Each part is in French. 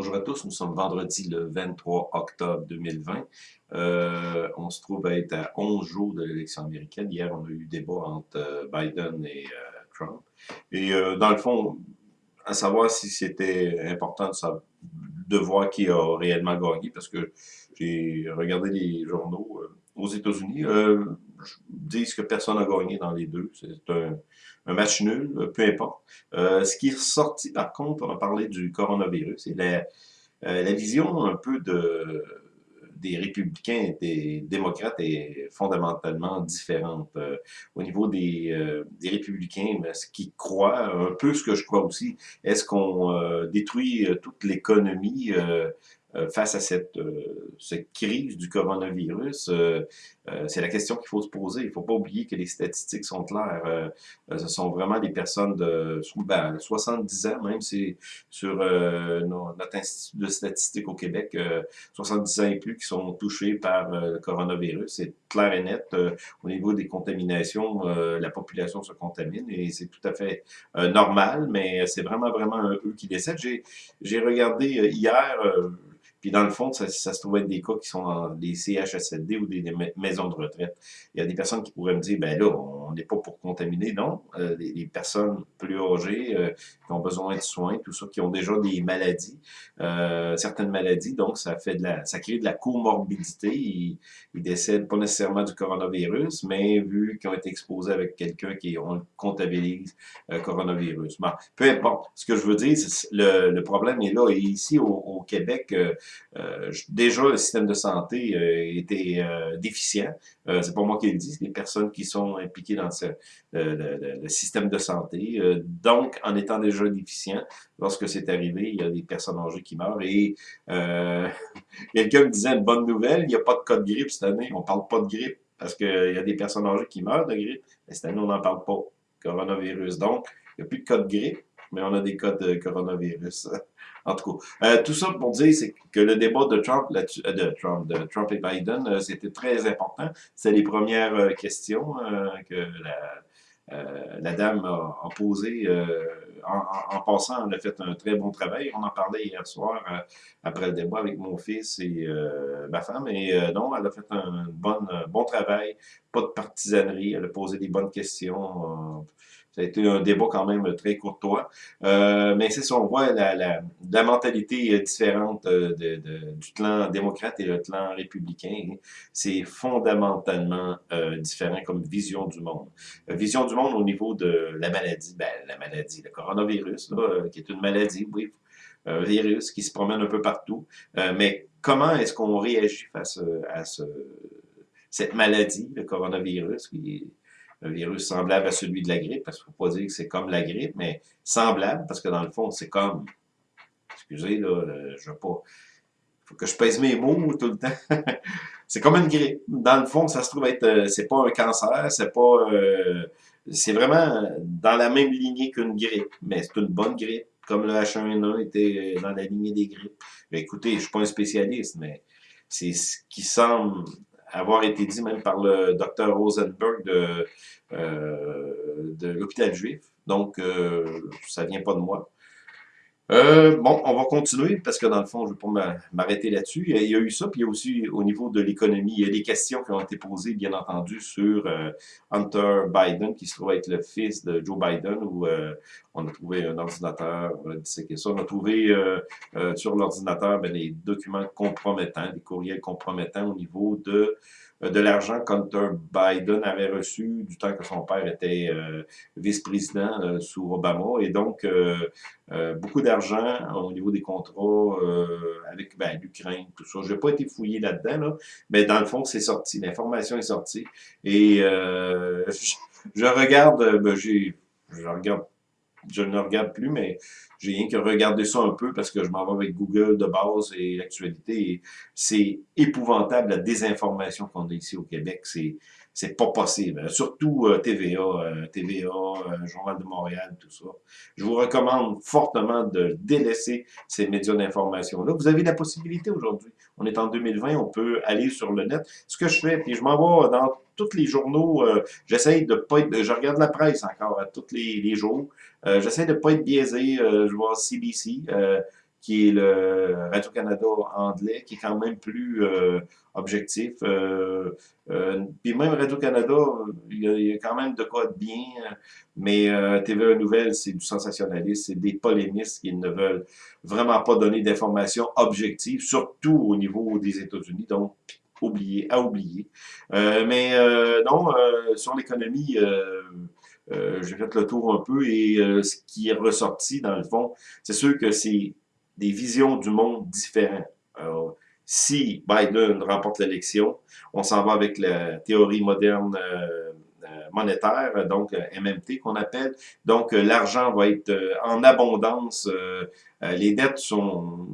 Bonjour à tous, nous sommes vendredi le 23 octobre 2020. Euh, on se trouve à être à 11 jours de l'élection américaine. Hier, on a eu débat entre euh, Biden et euh, Trump. Et dans le fond, à savoir si c'était important de, voir qui a réellement gagné, parce que j'ai regardé les journaux aux États-Unis, disent que personne n'a gagné dans les deux. C'est un, un match nul, euh, peu importe. Euh, ce qui est sorti, par contre, on a parlé du coronavirus et la, euh, la vision un peu de des républicains et des démocrates est fondamentalement différente. au niveau des, des républicains, ce qu'ils croient, un peu ce que je crois aussi, est-ce qu'on détruit toute l'économie face à cette, cette crise du coronavirus, euh, c'est la question qu'il faut se poser. Il ne faut pas oublier que les statistiques sont claires. ce sont vraiment des personnes de ben, 70 ans, même c'est sur notre institut de statistiques au Québec, 70 ans et plus qui sont touchés par le coronavirus. C'est clair et net. au niveau des contaminations, la population se contamine et c'est tout à fait normal, mais c'est vraiment, vraiment eux qui décèdent. J'ai regardé hier puis dans le fond, ça, ça, se trouve être des cas qui sont dans des CHSLD ou des, maisons de retraite. Il y a des personnes qui pourraient me dire, ben là, on n'est pas pour contaminer. Non, euh, les, personnes plus âgées euh, qui ont besoin de soins, tout ça, qui ont déjà des maladies, euh, certaines maladies, donc ça fait de la, ça crée de la comorbidité. Ils, ils décèdent pas nécessairement du coronavirus, mais vu qu'ils ont été exposés avec quelqu'un qui on comptabilise euh, coronavirus. Bon, peu importe. Ce que je veux dire, le, le problème est là. Et ici, au, Québec, déjà, le système de santé était déficient. c'est pas moi qui le dis, les personnes qui sont impliquées dans le, système de santé. donc, en étant déjà déficient, lorsque c'est arrivé, il y a des personnes âgées qui meurent. Et quelqu'un me disait une bonne nouvelle, il n'y a pas de cas de grippe cette année. On parle pas de grippe parce qu'il y a des personnes âgées qui meurent de grippe. Mais cette année, on n'en parle pas. Coronavirus. Donc, il n'y a plus de cas de grippe, mais on a des cas de coronavirus. En tout cas, euh, tout ça pour dire c'est que le débat de Trump, euh, de Trump, de Trump et Biden, euh, c'était très important. C'est les premières questions que la, la, dame a, posées. En, en, passant, elle a fait un très bon travail. On en parlait hier soir après le débat avec mon fils et ma femme. Et non, elle a fait un bon, bon travail. Pas de partisanerie. Elle a posé des bonnes questions ça a été un débat quand même très courtois. Euh, mais c'est ça, on voit la, la, la mentalité différente euh, de, de, du clan démocrate et le clan républicain. C'est fondamentalement euh, différent comme vision du monde. Euh, vision du monde au niveau de la maladie. Ben, la maladie, le coronavirus, là, euh, qui est une maladie, oui, un virus qui se promène un peu partout. mais comment est-ce qu'on réagit face à ce, cette maladie, le coronavirus, qui un virus semblable à celui de la grippe, parce qu'il ne faut pas dire que c'est comme la grippe, mais semblable, parce que dans le fond, c'est comme, excusez, là, je veux pas, il faut que je pèse mes mots tout le temps. c'est comme une grippe. Dans le fond, ça se trouve être, euh, c'est pas un cancer, c'est pas, euh, c'est vraiment dans la même lignée qu'une grippe, mais c'est une bonne grippe, comme le H1N1 était dans la lignée des grippes. Mais écoutez, je suis pas un spécialiste, mais c'est ce qui semble avoir été dit même par le docteur Rosenberg de, euh, de l'hôpital juif. Donc, euh, ça vient pas de moi. Euh, bon, on va continuer parce que dans le fond, je ne vais pas m'arrêter là-dessus. Il y a eu ça, puis il y a aussi au niveau de l'économie, il y a des questions qui ont été posées, bien entendu, sur euh, Hunter Biden, qui se trouve être le fils de Joe Biden, où euh, on a trouvé un ordinateur, on a disséqué ça, on a trouvé sur l'ordinateur ben, des documents compromettants, des courriels compromettants au niveau de de l'argent qu'Hunter Biden avait reçu du temps que son père était vice-président sous Obama. Et donc, beaucoup d'argent au niveau des contrats avec ben, l'Ukraine, tout ça. Je n'ai pas été fouillé là-dedans, mais dans le fond, c'est sorti. L'information est sortie. Et je, regarde, ben, j'ai, je regarde je ne regarde plus, mais j'ai rien que regarder ça un peu parce que je m'en vais avec Google de base et l'actualité. C'est épouvantable la désinformation qu'on a ici au Québec. C'est c'est pas possible. Surtout euh, TVA, euh, TVA, euh, Journal de Montréal, tout ça. Je vous recommande fortement de délaisser ces médias d'information-là. Vous avez la possibilité aujourd'hui. On est en 2020, on peut aller sur le net. Ce que je fais, puis je m'en vais dans tous les journaux, j'essaye de pas être, je regarde la presse encore à tous les, jours, j'essaie de pas être biaisé, je vois CBC, qui est le Radio-Canada anglais, qui est quand même plus euh, objectif. Euh, euh, puis même Radio-Canada, il, y, a quand même de quoi de bien, mais TVA Nouvelle, c'est du sensationnalisme, c'est des polémistes qui ne veulent vraiment pas donner d'informations objectives, surtout au niveau des États-Unis, donc oublié, à oublier. mais non, sur l'économie, j'ai fait le tour un peu et ce qui est ressorti, dans le fond, c'est sûr que c'est des visions du monde différentes. Si Biden remporte l'élection, on s'en va avec la théorie moderne euh, euh, monétaire, donc euh, MMT qu'on appelle. Donc, l'argent va être en abondance. les dettes sont,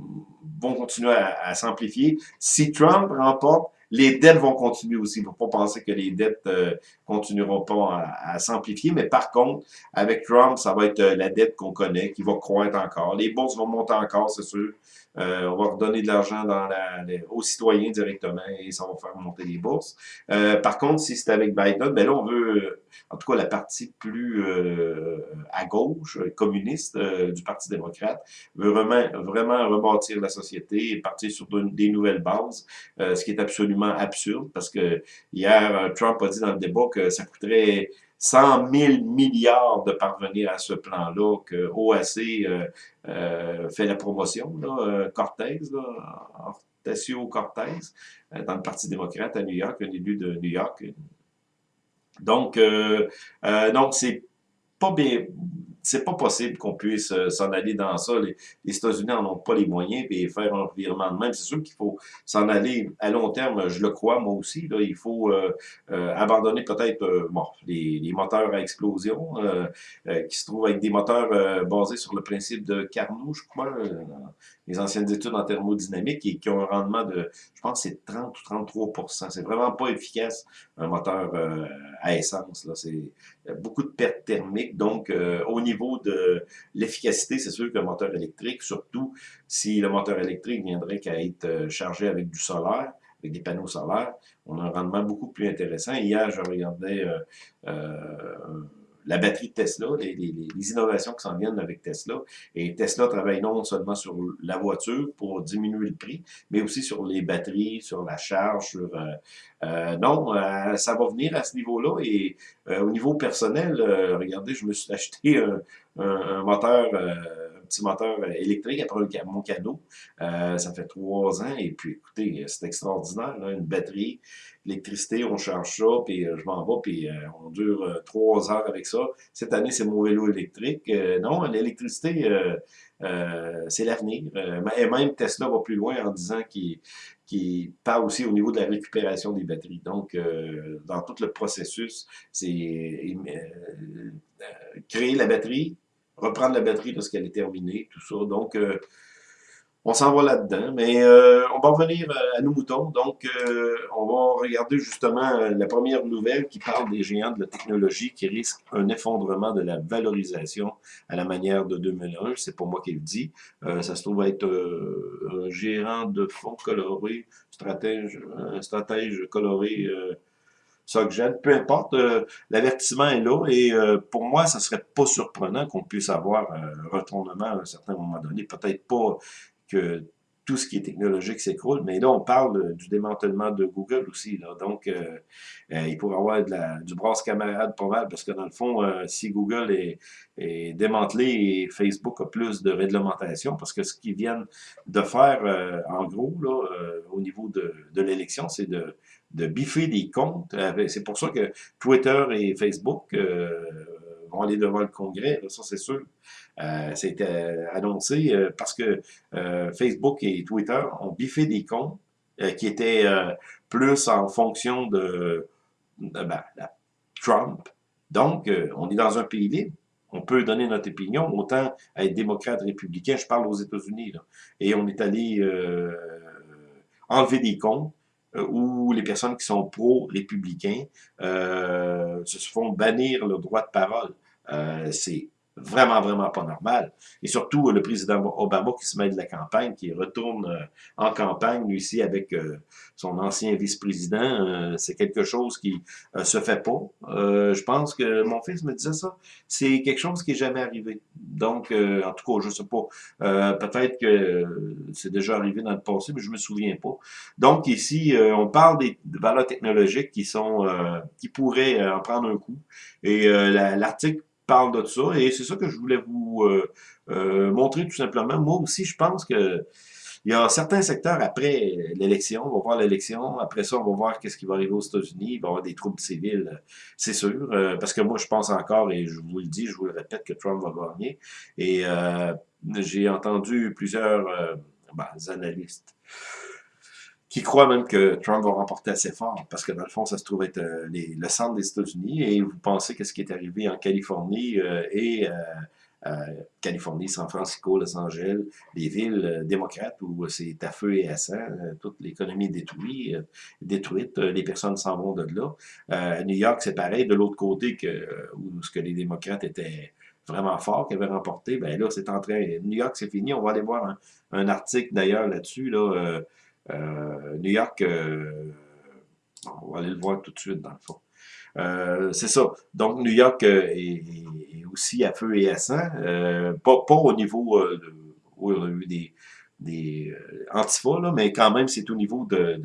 vont continuer à s'amplifier. Si Trump remporte, les dettes vont continuer aussi. Il ne faut pas penser que les dettes euh, continueront pas à, s'amplifier. Mais par contre, avec Trump, ça va être euh, la dette qu'on connaît, qui va croître encore. Les bourses vont monter encore, c'est sûr. Euh, on va redonner de l'argent dans la, aux citoyens directement et ça va faire monter les bourses. Euh, par contre, si c'est avec Biden, ben là, on veut, en tout cas, la partie plus euh, à gauche, communiste du Parti démocrate, veut vraiment, vraiment rebâtir la société et partir sur des nouvelles bases, ce qui est absolument absurde parce que hier, Trump a dit dans le débat que ça coûterait 100 000 milliards de parvenir à ce plan-là, que OAC euh, euh, fait la promotion, là, euh, Cortez, là, Hortesio Cortez, dans le Parti démocrate à New York, un élu de New York. Donc, donc c'est pas bien c'est pas possible qu'on puisse euh, s'en aller dans ça. Les, États-Unis n'en ont pas les moyens et faire un revirement de même. C'est sûr qu'il faut s'en aller à long terme, je le crois moi aussi. Là, il faut euh, euh, abandonner peut-être bon, les, les, moteurs à explosion qui se trouvent avec des moteurs basés sur le principe de Carnot, je crois, les anciennes études en thermodynamique et qui ont un rendement de, je pense, c'est 30 ou 33% C'est vraiment pas efficace, un moteur à essence. C'est beaucoup de pertes thermiques. Donc, au niveau de l'efficacité, c'est sûr qu'un moteur électrique, surtout si le moteur électrique viendrait qu'à être euh, chargé avec du solaire, avec des panneaux solaires, on a un rendement beaucoup plus intéressant. Hier, je regardais euh, euh, la batterie de Tesla, les, innovations qui s'en viennent avec Tesla. Et Tesla travaille non seulement sur la voiture pour diminuer le prix, mais aussi sur les batteries, sur la charge, sur... Euh, euh non, euh, ça va venir à ce niveau-là. Et euh, au niveau personnel, regardez, je me suis acheté un, moteur petit moteur électrique après mon cadeau. ça fait trois ans et puis écoutez, c'est extraordinaire, une batterie, l'électricité, on charge ça, puis euh, je m'en vais, puis euh, on dure euh, trois heures avec ça. Cette année, c'est mon vélo électrique. non, l'électricité, c'est l'avenir. et même Tesla va plus loin en disant qu'il parle aussi au niveau de la récupération des batteries. Donc, dans tout le processus, c'est créer la batterie, reprendre la batterie lorsqu'elle est terminée, tout ça. Donc, on s'en va là-dedans. Mais euh, on va revenir euh, à nos moutons. Donc, euh, on va regarder justement la première nouvelle qui parle des géants de la technologie qui risquent un effondrement de la valorisation à la manière de 2001. C'est pas moi qui le dis. ça se trouve être un gérant de fonds coloré, stratège, un stratège coloré SocGen, peu importe, l'avertissement est là et pour moi, ça serait pas surprenant qu'on puisse avoir un retournement à un certain moment donné, peut-être pas que tout ce qui est technologique s'écroule. Mais là, on parle du démantèlement de Google aussi. Là. Donc, euh, euh, il pourrait y avoir de la, du brasse camarade pas mal, parce que dans le fond, euh, si Google est, démantelé et Facebook a plus de réglementation, parce que ce qu'ils viennent de faire, en gros, là, au niveau de l'élection, c'est de, de biffer des comptes. C'est pour ça que Twitter et Facebook vont aller devant le Congrès, ça c'est sûr. Euh, C'était annoncé euh, parce que euh, Facebook et Twitter ont biffé des comptes euh, qui étaient plus en fonction de, ben, Trump. Donc, on est dans un pays libre. On peut donner notre opinion, autant être démocrate, républicain, je parle aux États-Unis, et on est allé enlever des comptes où les personnes qui sont pro-républicains se font bannir le droit de parole. c'est vraiment, vraiment pas normal. Et surtout, le président Obama qui se met de la campagne, qui retourne euh, en campagne, lui ici, avec euh, son ancien vice-président, euh, c'est quelque chose qui se fait pas. je pense que mon fils me disait ça. C'est quelque chose qui est jamais arrivé. Donc, en tout cas, je sais pas. Peut-être que c'est déjà arrivé dans le passé, mais je me souviens pas. Donc, ici, on parle des valeurs technologiques qui sont qui pourraient en prendre un coup. Et l'article parle de ça, et c'est ça que je voulais vous euh, euh, montrer tout simplement. Moi aussi, je pense que il y a certains secteurs après l'élection, on va voir l'élection, après ça, on va voir qu'est-ce qui va arriver aux États-Unis, il va y avoir des troubles civils, c'est sûr, euh, parce que moi, je pense encore, et je vous le dis, je vous le répète, que Trump va gagner, et j'ai entendu plusieurs ben, analystes qui croient même que Trump va remporter assez fort, parce que dans le fond, ça se trouve être euh, le centre des États-Unis, et vous pensez que ce qui est arrivé en Californie euh, et euh, Californie, San Francisco, Los Angeles, les villes démocrates où c'est à feu et à sang, toute l'économie détruite, détruite, les personnes s'en vont de là. New York, c'est pareil, de l'autre côté que où ce que les démocrates étaient vraiment forts, qui avaient remporté, ben là, c'est en train, New York, c'est fini, on va aller voir un, article d'ailleurs là-dessus, là, euh, New York, euh, on va aller le voir tout de suite dans le fond. Euh, c'est ça. Donc, New York est, aussi à feu et à sang. pas, au niveau où on a eu des, des antifas, là, mais quand même, c'est au niveau de,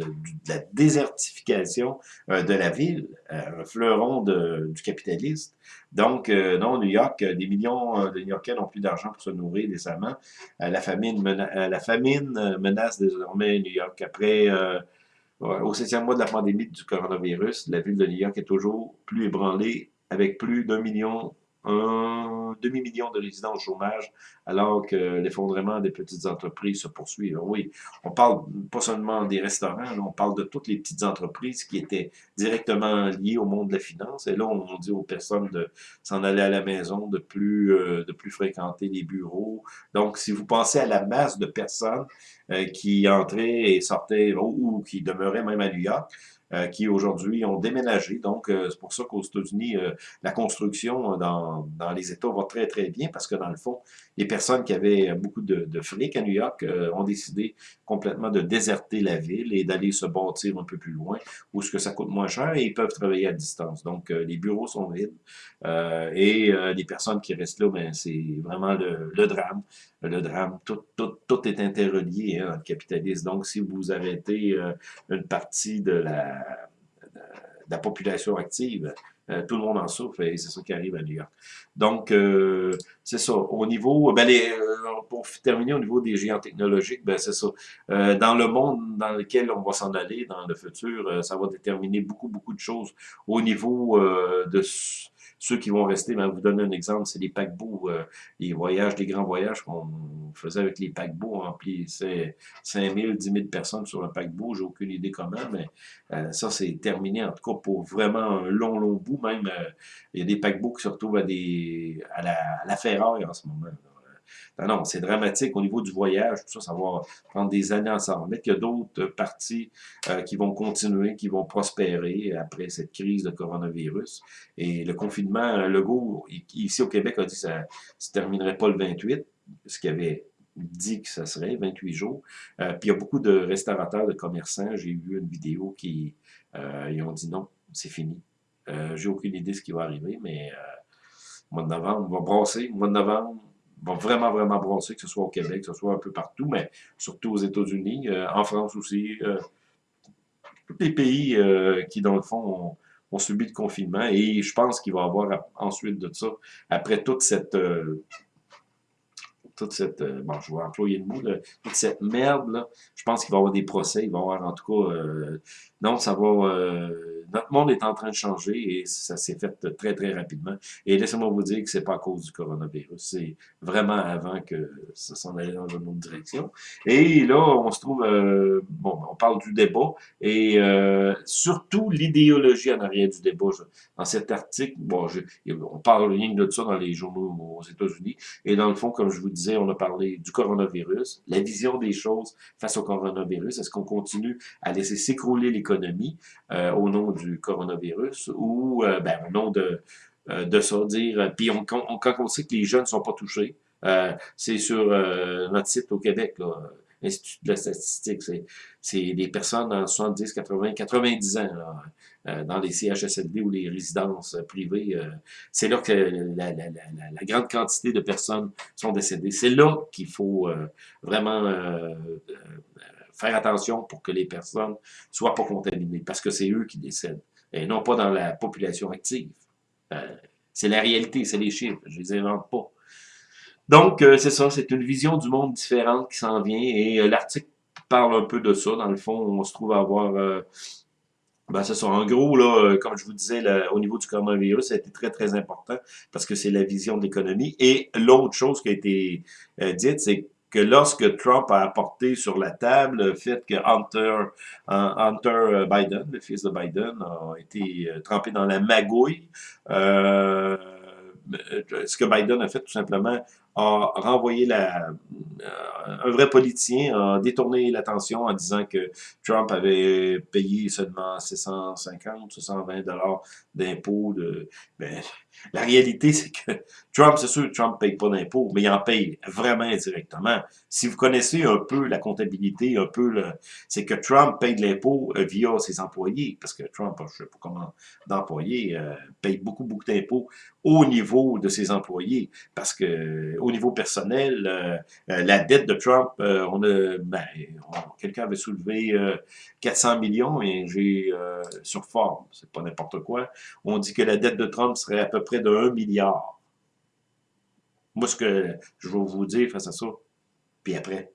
la désertification de la ville, un fleuron du capitalisme. Donc, non, New York, des millions de New-Yorkais n'ont plus d'argent pour se nourrir décemment. la, famine la famine menace désormais New York. Après, au septième mois de la pandémie du coronavirus, la ville de New York est toujours plus ébranlée avec plus d'un million un demi-million de résidents au chômage, alors que l'effondrement des petites entreprises se poursuit. Oui, on parle pas seulement des restaurants, on parle de toutes les petites entreprises qui étaient directement liées au monde de la finance. Et là, on dit aux personnes de s'en aller à la maison, de plus, euh, de plus fréquenter les bureaux. Donc, si vous pensez à la masse de personnes euh, qui entraient et sortaient, ou qui demeuraient même à New York, qui aujourd'hui ont déménagé. Donc, euh, c'est pour ça qu'aux États-Unis, euh, la construction dans, dans les États va très, très bien parce que dans le fond, les personnes qui avaient beaucoup de, de fric à New York ont décidé complètement de déserter la ville et d'aller se bâtir un peu plus loin où ce que ça coûte moins cher et ils peuvent travailler à distance. Donc, les bureaux sont vides et les personnes qui restent là, ben, c'est vraiment le, le, drame. Le drame, tout, tout, tout est interrelié hein, dans le capitalisme. Donc, si vous arrêtez une partie de la la population active. Euh, tout le monde en souffre et c'est ça qui arrive à New York. Donc, euh, c'est ça. Au niveau, ben les, euh, pour terminer au niveau des géants technologiques, ben c'est ça. dans le monde dans lequel on va s'en aller dans le futur, ça va déterminer beaucoup, beaucoup de choses au niveau de ceux qui vont rester, ben, vous donner un exemple, c'est les paquebots, euh, les voyages, les grands voyages qu'on faisait avec les paquebots, on remplissait 5 000, 10 000 personnes sur un paquebot, j'ai aucune idée comment, mais euh, ça c'est terminé, en tout cas pour vraiment un long, long bout, même, euh, il y a des paquebots qui se retrouvent à, des, à, la, à la ferraille en ce moment. Non, c'est dramatique au niveau du voyage, tout ça, ça va prendre des années à s'en remettre. Il y a d'autres parties euh, qui vont continuer, qui vont prospérer après cette crise de coronavirus. Et le confinement, le go, ici au Québec, a dit que ça ne se terminerait pas le 28, ce qu'il avait dit que ça serait 28 jours. Euh, puis il y a beaucoup de restaurateurs, de commerçants. J'ai vu une vidéo qui euh, ils ont dit non, c'est fini. J'ai aucune idée de ce qui va arriver, mais mois de novembre, on va brasser. Mois de novembre, va vraiment, vraiment brasser, que ce soit au Québec, que ce soit un peu partout, mais surtout aux États-Unis, euh, en France aussi, euh, tous les pays euh, qui, dans le fond, ont, subi le confinement. Et je pense qu'il va y avoir ensuite de ça, après toute cette toute cette, bon, je vais employer le mot, toute cette merde, là, je pense qu'il va y avoir des procès, il va y avoir en tout cas, non, ça va, notre monde est en train de changer et ça s'est fait très, très rapidement. Et laissez-moi vous dire que c'est pas à cause du coronavirus. C'est vraiment avant que ça s'en allait dans une autre direction. Et là, on se trouve, euh, bon, on parle du débat et euh, surtout l'idéologie en arrière du débat. Dans cet article, bon, je, on parle rien de ça dans les journaux aux États-Unis. Et dans le fond, comme je vous disais, on a parlé du coronavirus, la vision des choses face au coronavirus. Est-ce qu'on continue à laisser s'écrouler l'économie euh, au nom du coronavirus ou euh, ben, au nom de, de ça, dire, puis on, quand on sait que les jeunes ne sont pas touchés, c'est sur notre site au Québec, l'Institut de la statistique, c'est des personnes dans 70, 80, 90 ans, là, euh, dans les CHSLD ou les résidences privées. Euh, c'est là que la, grande quantité de personnes sont décédées. C'est là qu'il faut euh, vraiment faire attention pour que les personnes soient pas contaminées, parce que c'est eux qui décèdent, et non pas dans la population active. c'est la réalité, c'est les chiffres, je les invente pas. Donc, c'est ça, c'est une vision du monde différente qui s'en vient, et l'article parle un peu de ça. Dans le fond, on se trouve à avoir ben, ça. En gros, là, euh, comme je vous disais, au niveau du coronavirus, ça a été très, très important parce que c'est la vision de l'économie. Et l'autre chose qui a été euh, dite, c'est que lorsque Trump a apporté sur la table le fait que Hunter, Hunter Biden, le fils de Biden, a été euh, trempé dans la magouille, euh, ce que Biden a fait tout simplement, a renvoyé la, un vrai politicien, a détourné l'attention en disant que Trump avait payé seulement 650, 620 dollars d'impôts. De, ben, la réalité, c'est que Trump, c'est sûr, Trump ne paye pas d'impôts, mais il en paye vraiment indirectement. Si vous connaissez un peu la comptabilité, un peu c'est que Trump paye de l'impôt euh, via ses employés, parce que Trump, je ne sais pas comment d'employés, euh, paye beaucoup, beaucoup d'impôts au niveau de ses employés, parce que au niveau personnel, euh, euh, la dette de Trump, euh, on a, ben, quelqu'un avait soulevé 400 millions et j'ai sur forme, c'est pas n'importe quoi, on dit que la dette de Trump serait à peu près de 1 milliard. Moi, ce que je vais vous dire face à ça, puis après,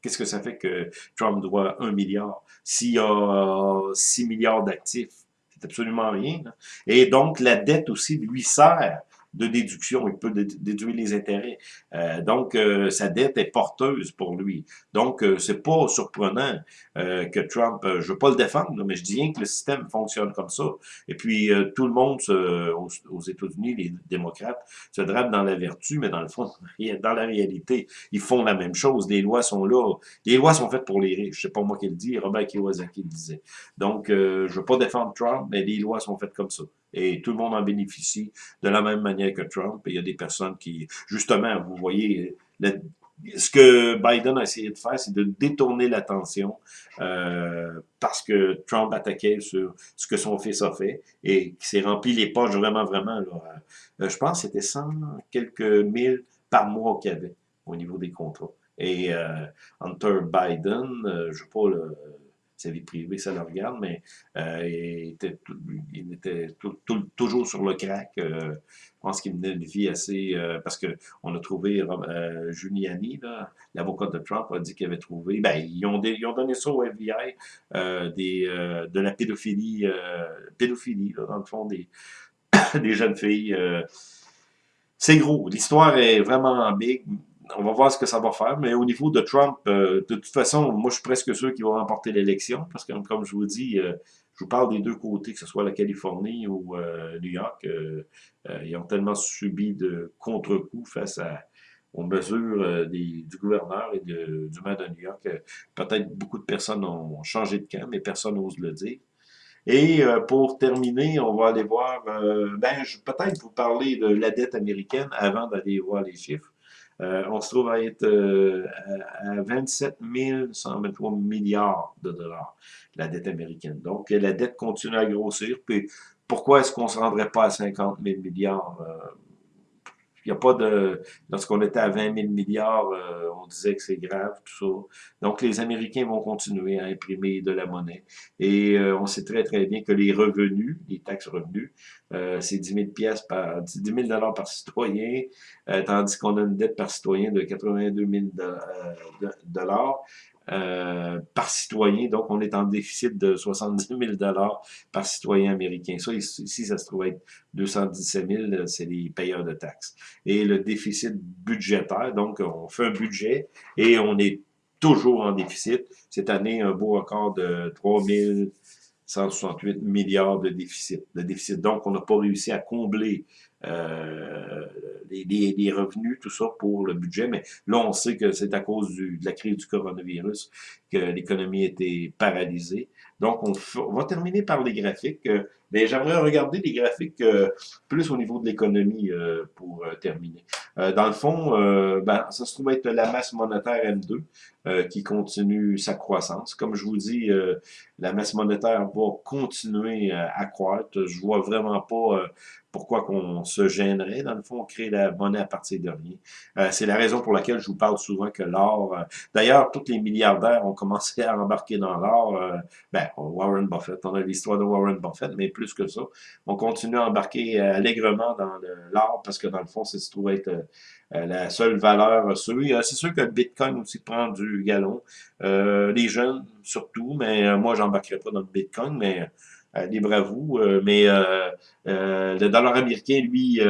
qu'est-ce que ça fait que Trump doit 1 milliard? S'il y a 6 milliards d'actifs, c'est absolument rien. Et donc, la dette aussi lui sert de déduction, il peut déduire les intérêts. Euh, donc, euh, sa dette est porteuse pour lui. Donc, euh, c'est pas surprenant euh, que Trump, je veux pas le défendre, mais je dis bien que le système fonctionne comme ça. Et puis, tout le monde aux, aux États-Unis, les démocrates, se drapent dans la vertu, mais dans le fond, dans la réalité, ils font la même chose. Les lois sont là. Les lois sont faites pour les riches. C'est pas moi qui le dis, Robert Kiyosaki le disait. Donc, je veux pas défendre Trump, mais les lois sont faites comme ça et tout le monde en bénéficie de la même manière que Trump. Et il y a des personnes qui, justement, vous voyez, ce que Biden a essayé de faire, c'est de détourner l'attention euh, parce que Trump attaquait sur ce que son fils a fait et qui s'est rempli les poches vraiment, vraiment. Là, euh, je pense que c'était 100 quelques mille par mois qu'il y avait au niveau des contrats. Et euh, Hunter Biden, je ne sais pas, le, sa vie privée, ça le regarde, mais euh, il était, il était toujours sur le crack. Euh, je pense qu'il menait une vie assez... Euh, parce que on a trouvé euh, Giuliani, l'avocat de Trump, a dit qu'il avait trouvé... Ben, ils ont, ils ont donné ça au FBI, des, de la pédophilie, pédophilie là, dans le fond, des, des jeunes filles. c'est gros. L'histoire est vraiment big on va voir ce que ça va faire, mais au niveau de Trump, euh, de toute façon, moi je suis presque sûr qu'il va remporter l'élection, parce que comme je vous dis, euh, je vous parle des deux côtés, que ce soit la Californie ou euh, New York, ils ont tellement subi de contre-coups face à, aux mesures du gouverneur et du maire de New York. Peut-être beaucoup de personnes ont changé de camp, mais personne n'ose le dire. Et pour terminer, on va aller voir, ben, je peut-être vous parler de la dette américaine avant d'aller voir les chiffres. Euh, on se trouve à être euh, à 27 123 milliards de dollars, la dette américaine. Donc, la dette continue à grossir. Puis, pourquoi est-ce qu'on ne se rendrait pas à 50 000 milliards? Euh, il n'y a pas de... Lorsqu'on était à 20 000 milliards, euh, on disait que c'est grave, tout ça. Donc, les Américains vont continuer à imprimer de la monnaie. Et euh, on sait très, très bien que les revenus, les taxes revenus, euh, c'est 10 000 pièces par 10 000 dollars par citoyen, tandis qu'on a une dette par citoyen de 82 000 dollars. Euh, par citoyen. Donc, on est en déficit de 70 000 par citoyen américain. Ça, ici, ça se trouve être 217 000, c'est les payeurs de taxes. Et le déficit budgétaire, donc, on fait un budget et on est toujours en déficit. Cette année, un beau record de 3 168 milliards de déficit. De déficit. Donc, on n'a pas réussi à combler euh, les, revenus, tout ça pour le budget. Mais là, on sait que c'est à cause de la crise du coronavirus que l'économie était paralysée. Donc, on, va terminer par les graphiques. Mais j'aimerais regarder les graphiques euh, plus au niveau de l'économie euh, pour euh, terminer. dans le fond, ben, ça se trouve être la masse monétaire M2 qui continue sa croissance. Comme je vous dis, la masse monétaire va continuer à croître. Je vois vraiment pas pourquoi qu'on se gênerait, dans le fond, créer la monnaie à partir de rien. Euh, c'est la raison pour laquelle je vous parle souvent que l'or... Euh, d'ailleurs, tous les milliardaires ont commencé à embarquer dans l'or. Euh, ben, Warren Buffett, on a l'histoire de Warren Buffett, mais plus que ça. On continue à embarquer allègrement dans l'or parce que, dans le fond, c'est se trouve être la seule valeur sûre. C'est sûr que le Bitcoin aussi prend du galon. les jeunes, surtout, mais moi, j'embarquerai pas dans le Bitcoin, mais euh, libre à vous. Euh, mais euh, le dollar américain, lui,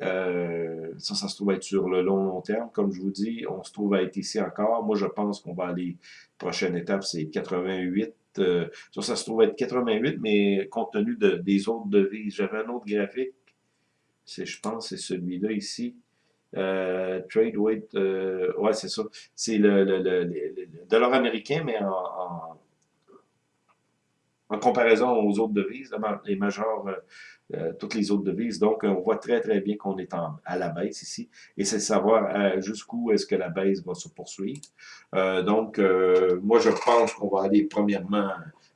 ça, ça se trouve être sur le long, long terme. Comme je vous dis, on se trouve à être ici encore. Moi, je pense qu'on va aller, prochaine étape, c'est 88. Ça, ça se trouve être 88, mais compte tenu de, des autres devises, j'avais un autre graphique. C'est, je pense, c'est celui-là ici. trade weight, ouais, c'est ça. C'est le, le, le, dollar américain, mais en en comparaison aux autres devises, les majeures, euh, euh, toutes les autres devises. Donc, on voit très, très bien qu'on est en, à la baisse ici. Et c'est savoir euh, jusqu'où est-ce que la baisse va se poursuivre. donc, moi, je pense qu'on va aller premièrement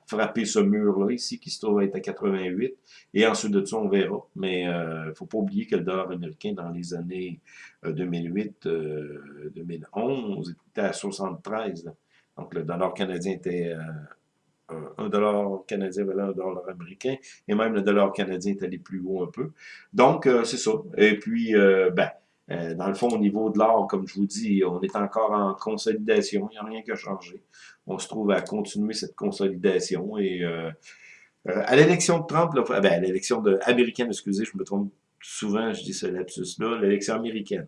frapper ce mur-là ici, qui se trouve être à 88. Et ensuite de ça, on verra. Mais il ne faut pas oublier que le dollar américain, dans les années 2008-2011, était à 73. Donc, le dollar canadien était un dollar canadien valait un dollar américain, et même le dollar canadien est allé plus haut un peu. Donc, euh, c'est ça. Et puis, euh, ben, euh, dans le fond, au niveau de l'or, comme je vous dis, on est encore en consolidation, il n'y a rien qui a changé. On se trouve à continuer cette consolidation, et à l'élection de Trump, ben, à l'élection américaine, excusez, je me trompe souvent, je dis ce lapsus-là, l'élection américaine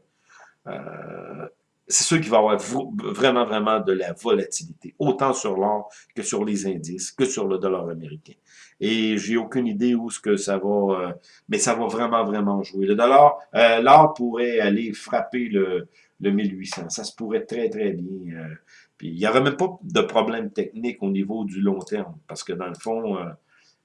c'est sûr qu'il va y avoir vraiment, vraiment de la volatilité, autant sur l'or que sur les indices, que sur le dollar américain. Et j'ai aucune idée où ce que ça va, euh, mais ça va vraiment, vraiment jouer. Le dollar, euh, l'or pourrait aller frapper le, le 1800. Ça se pourrait très, très bien. Euh, puis il n'y aurait même pas de problème technique au niveau du long terme, parce que dans le fond,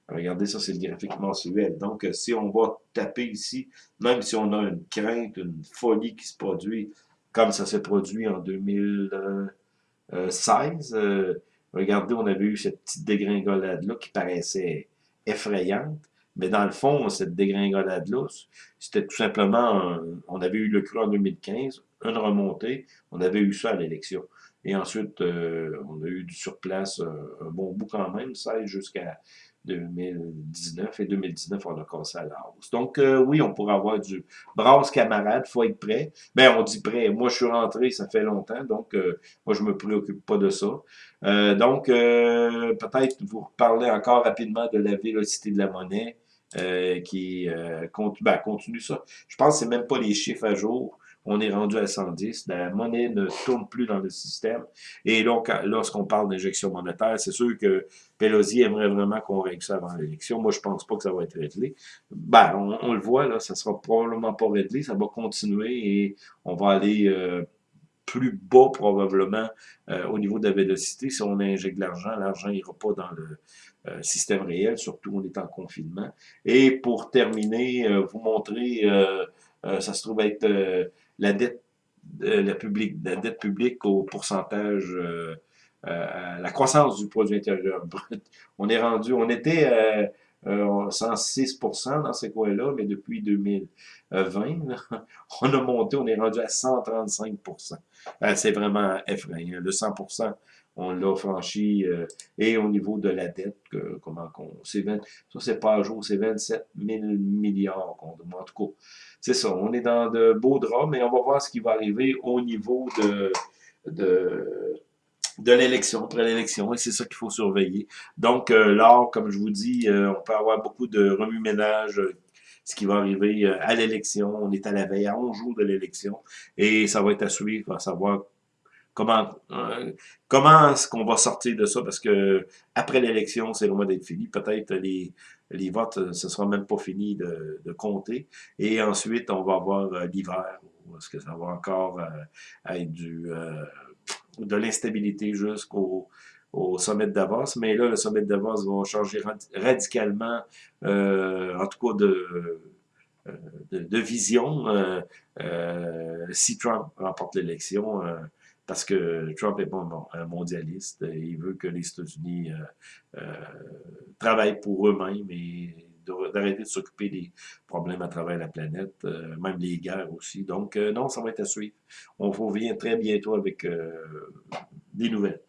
regardez ça, c'est le graphique mensuel. Donc, si on va taper ici, même si on a une crainte, une folie qui se produit, comme ça s'est produit en 2016. Euh, regardez, on avait eu cette petite dégringolade-là qui paraissait effrayante. Mais dans le fond, cette dégringolade-là, c'était tout simplement, on avait eu le cru en 2015, une remontée, on avait eu ça à l'élection. Et ensuite, euh, on a eu du surplace un, un bon bout quand même, 16 jusqu'à 2019 et 2019, on a cassé à la hausse. Donc, euh, oui, on pourrait avoir du brasse camarade, faut être prêt. Ben, on dit prêt. Moi, je suis rentré, ça fait longtemps, donc euh, moi, je me préoccupe pas de ça. Euh, donc, peut-être vous reparler encore rapidement de la vélocité de la monnaie qui continue, ben, continue ça. Je pense que c'est même pas les chiffres à jour on est rendu à 110. La monnaie ne tourne plus dans le système. Et donc, lorsqu'on parle d'injection monétaire, c'est sûr que Pelosi aimerait vraiment qu'on règle ça avant l'élection. Moi, je pense pas que ça va être réglé. Ben, on, le voit, là, ça sera probablement pas réglé. Ça va continuer et on va aller... Euh, plus bas probablement euh, au niveau de la vélocité. Si on injecte de l'argent, l'argent n'ira pas dans le euh, système réel, surtout on est en confinement. Et pour terminer, vous montrer, ça se trouve être la dette, euh, la, publique, la dette publique au pourcentage, euh, euh, la croissance du produit intérieur brut. On est rendu, on était 106% dans ces coins-là, mais depuis 2020, on a monté, on est rendu à 135%. C'est vraiment effrayant. Le 100%, on l'a franchi. et au niveau de la dette, comment qu'on... Ça, c'est pas à jour, c'est 27 000 milliards qu'on demande. En tout cas, c'est ça, on est dans de beaux draps, mais on va voir ce qui va arriver au niveau de, de, de l'élection, après l'élection, et c'est ça qu'il faut surveiller. Donc, euh, là, comme je vous dis, euh, on peut avoir beaucoup de remue-ménage, euh, ce qui va arriver à l'élection. On est à la veille, à 11 jours de l'élection, et ça va être à suivre, à savoir comment comment est-ce qu'on va sortir de ça, parce que après l'élection, c'est loin d'être fini. Peut-être les, les votes, euh, ce sera même pas fini de, de compter. Et ensuite, on va avoir euh, l'hiver, est-ce que ça va encore euh, être du, de l'instabilité jusqu'au au sommet de Davos, mais là, le sommet de Davos va changer radicalement, en tout cas de, de, vision, si Trump remporte l'élection, parce que Trump est pas un mondialiste. Il veut que les États-Unis travaillent pour eux-mêmes et d'arrêter de s'occuper des problèmes à travers la planète, euh, même les guerres aussi. Donc, euh, non, ça va être à suivre. On revient très bientôt avec euh, des nouvelles.